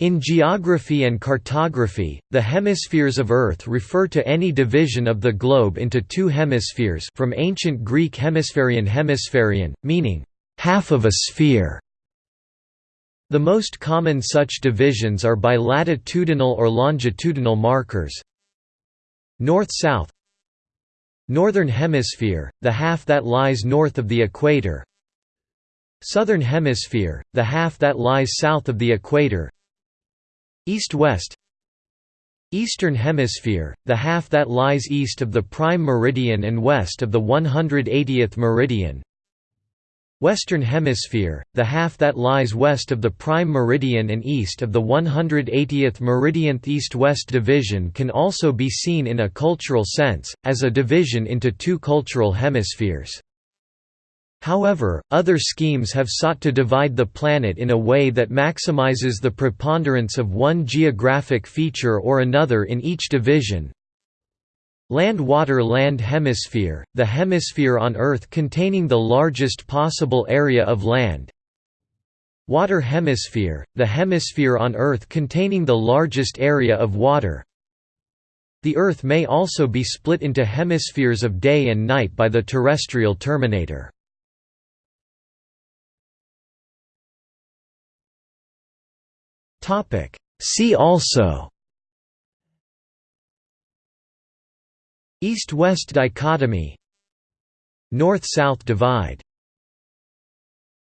In geography and cartography, the hemispheres of Earth refer to any division of the globe into two hemispheres from ancient Greek hemispherion hemispherion, meaning, half of a sphere. The most common such divisions are by latitudinal or longitudinal markers. North-south Northern Hemisphere, the half that lies north of the equator Southern Hemisphere, the half that lies south of the equator East-west Eastern Hemisphere, the half that lies east of the prime meridian and west of the 180th meridian Western Hemisphere, the half that lies west of the prime meridian and east of the 180th meridian. East-west division can also be seen in a cultural sense, as a division into two cultural hemispheres. However, other schemes have sought to divide the planet in a way that maximizes the preponderance of one geographic feature or another in each division. Land-water-land hemisphere, the hemisphere on Earth containing the largest possible area of land. Water hemisphere, the hemisphere on Earth containing the largest area of water. The Earth may also be split into hemispheres of day and night by the terrestrial terminator. See also East-West dichotomy North-South divide